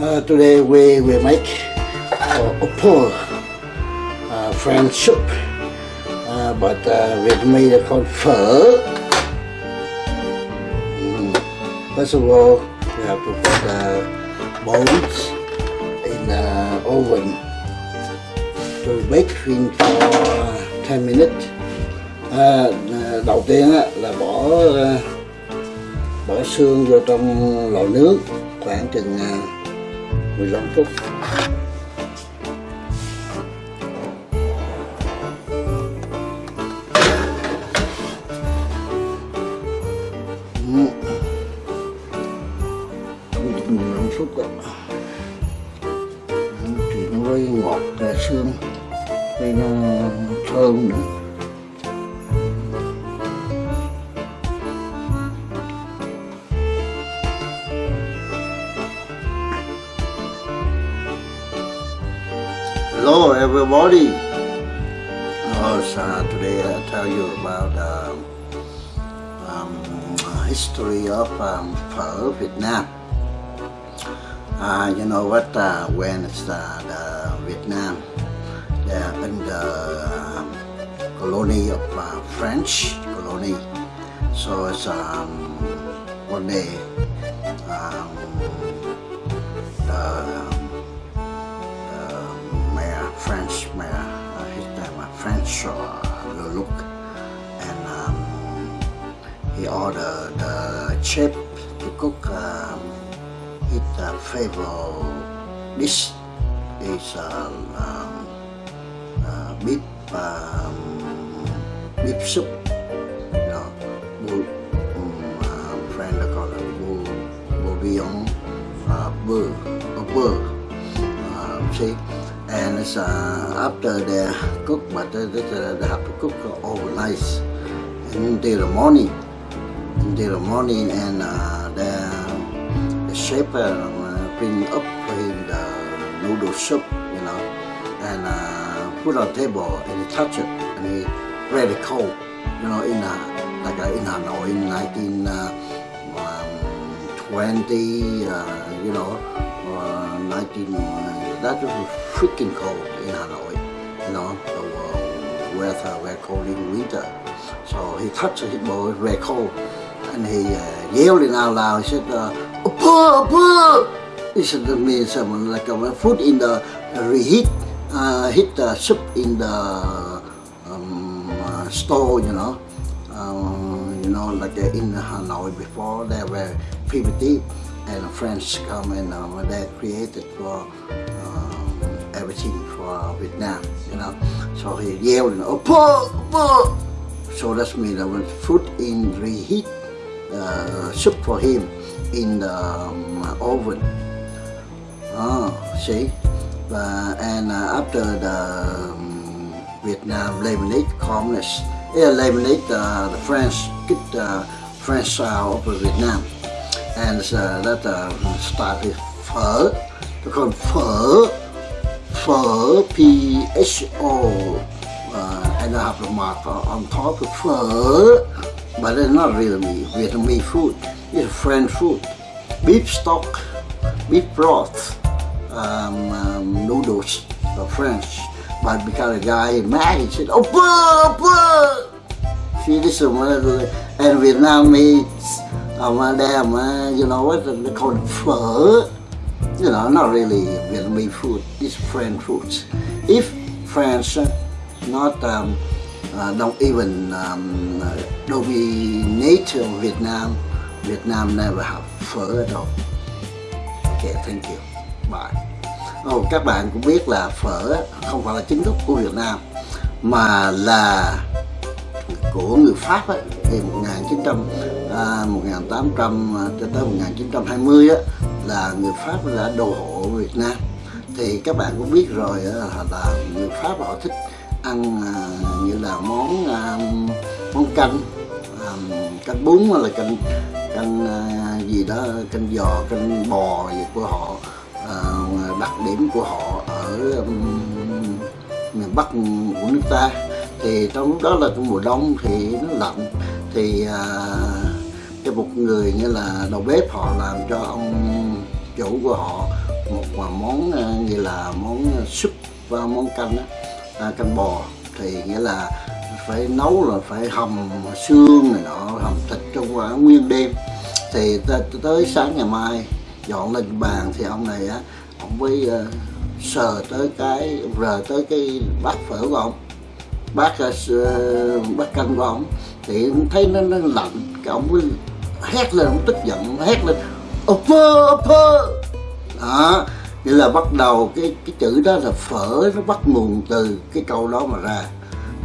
Uh, today we will make uh, oppo uh, French soup, uh, but uh, with me called phở. Mm. First of all, we have to put the bones in the oven to bake in for 10 minutes. À, đầu tiên á, là bỏ uh, bỏ xương vô trong lò nướng khoảng chừng 15 phút mười lăm phút đó thì nó mới ngọt ra xương hơi nó thơm nữa. Hello everybody. Oh, today I tell you about uh, um, history of um, phở Việt Nam. Uh, you know what? Uh, when it's uh, the Vietnam, they're in the uh, colony of uh, French colony. So it's um, one day um, the French my uh, his name uh, French uh, look, and um, he ordered the chef to cook um, his uh, favorite dish is um, uh, beef um, beef soup. You know, bull, um, uh, friend call it bull, bouillon, uh, beurre, beurre. Uh, see is uh, after they cook but they, they have to cook overnight. Until the morning. Until the morning and uh, the, the chef uh, um, bring up for him the noodle soup you know and uh, put on table and he touch it and he very cold you know in uh, like uh, in Hanoi in 19 uh, um, 20 uh, you know uh, 19 that was freaking cold in Hanoi, you know, the weather very cold in winter. So he touched his boy very cold, and he uh, yelling out loud. He said, uh, "Uppa, uppa!" He said to me, someone like uh, food in the reheat, uh, heat the soup in the um, uh, stove, you know. Um, you know, like uh, in Hanoi before, there were PVT and French come and uh, they created for everything for Vietnam, you know. So he yelled, oh, pork, pork. So that's me. I went put in reheat uh, soup for him in the um, oven. Oh, see? Uh, and uh, after the um, Vietnam lemonade communist, yeah, lemonade, uh, the French get the French uh, style of Vietnam. And uh, that uh, started phở, they call phở phở P-H-O uh, and I have the mark on top of phở but it's not really Vietnamese food. It's French food. Beef stock beef broth um, um, noodles French. But because the guy mad he said oh pho, pho. see this is one of the and Vietnamese um, them, uh, you know what they call it phở you know, not really Vietnamese food, it's French foods. If France uh, not um, uh, don't even um, uh, don't be native Vietnam, Vietnam never have phở at all. Okay, thank you. Bye. Oh, các bạn cũng biết là phở không phải là chính thức của Việt Nam mà là của người Pháp ấy, thì 1900 à, 1800 à, cho tới 1920 á là người Pháp đã đồ hộ Việt Nam. Thì các bạn cũng biết rồi ờ, là người Pháp họ thích ăn à, như là món à, món canh à, canh bún hay là canh canh gì đó canh giò canh bò gì của họ đặc điểm của họ ở miền Bắc của nước ta. Thì trong lúc đó là trong mùa đông thì nó lạnh. Thì à, cho một người như là đầu bếp họ làm cho ông chủ của họ một món ờ, như là món ờ, súp và món canh à, canh bò thì nghĩa là phải nấu là phải hầm xương này nọ hầm thịt trong quả nguyên đêm. Thì tới, tới sáng ngày mai dọn lên bàn thì ông này á ông mới uh, sờ tới cái rờ tới cái bát phở của ông bát uh, bát canh của ông. Thì thấy nó, nó lạnh cái ông mới hét lên ông tức giận hét lên upper upper đó nghĩa là bắt đầu cái cái chữ đó là phở nó bắt nguồn từ cái câu đó mà ra.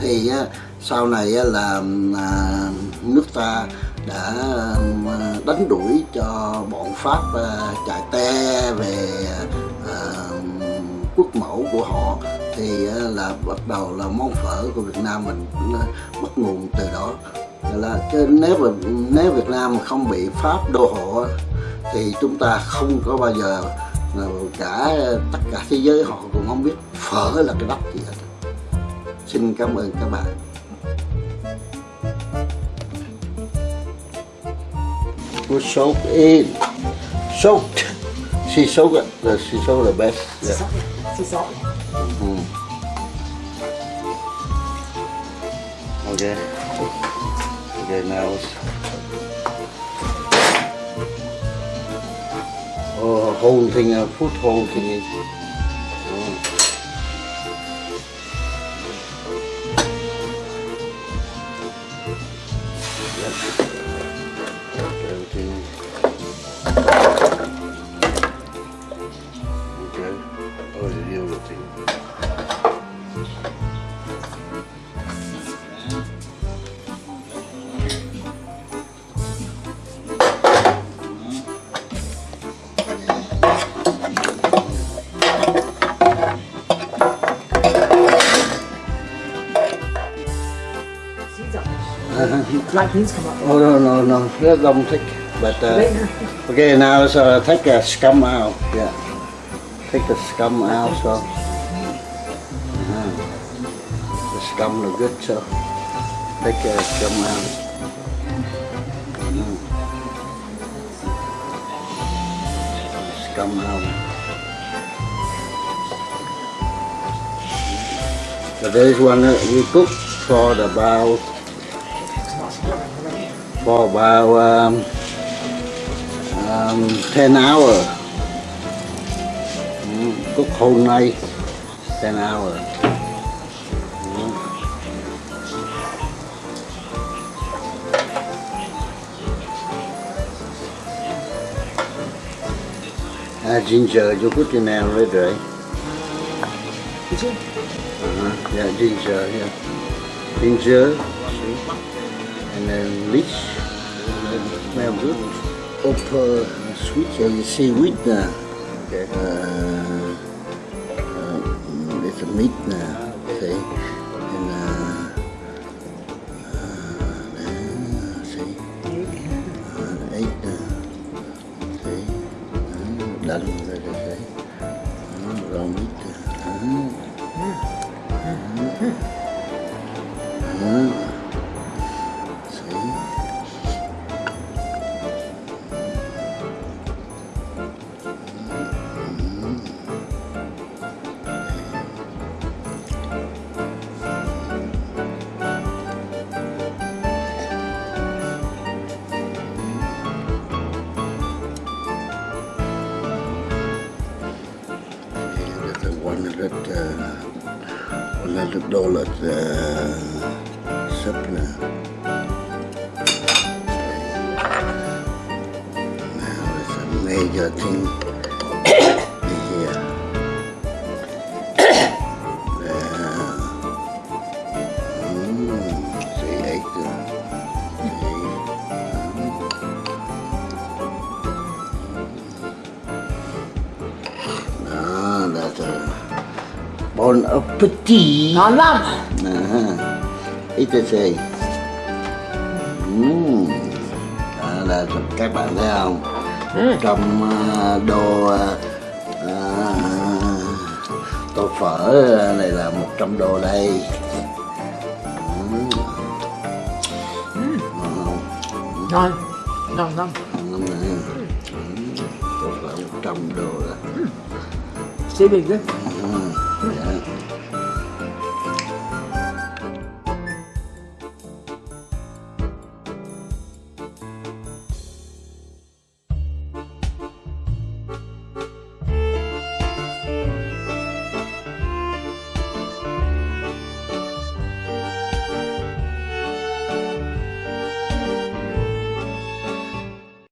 Thì á, sau này á, là à, nước ta đã à, đánh đuổi cho bọn pháp à, chạy te về à, quốc mẫu của họ. Thì á, là bắt đầu là món phở của Việt Nam mình bắt nguồn từ đó. Là chứ nếu mà nếu Việt Nam mà không bị pháp đô hộ thì chúng ta không có bao giờ cả tất cả thế giới họ cũng không biết phở là cái đất gì hết xin cảm ơn các bạn put salt in salt sea salt the sea salt the best yeah. xì sót này. Mhm. okay okay now uh, put whole thing in oh. Yep. Black beans come up. Oh no no no, that don't take. But uh, okay, now so take the scum out. Yeah, take the scum out. So uh, the scum look good. So take the scum out. Mm. Scum out. But this one uh, we cook for about for about um, um, 10 hours. Mm, cook whole night, 10 hours. Mm. Ah, ginger, you put in there already, right? Did you? Uh-huh. Yeah, ginger, yeah. Ginger, see? And then leech, smell good. Upper sweet, so you see wheat now. Okay. Uh, uh, it's a meat now, see? And uh, uh, then, see? Uh, eight now. See? Uh, done, like I say. Uh, raw meat. Uh, uh, see? One hundred là uh, là Now it's a major thing bon appetit. Ngon lắm. À, ít say. Uhm. Đó là các bạn thấy không? Trong à, đồ à, à, tô phở này là 100 đô đây. Uhm. Ngon? Ngon. Ngon, ngon. Lắm. Uhm, Tô phở trồng đồ đó. Saving đấy. Ừ, dạ.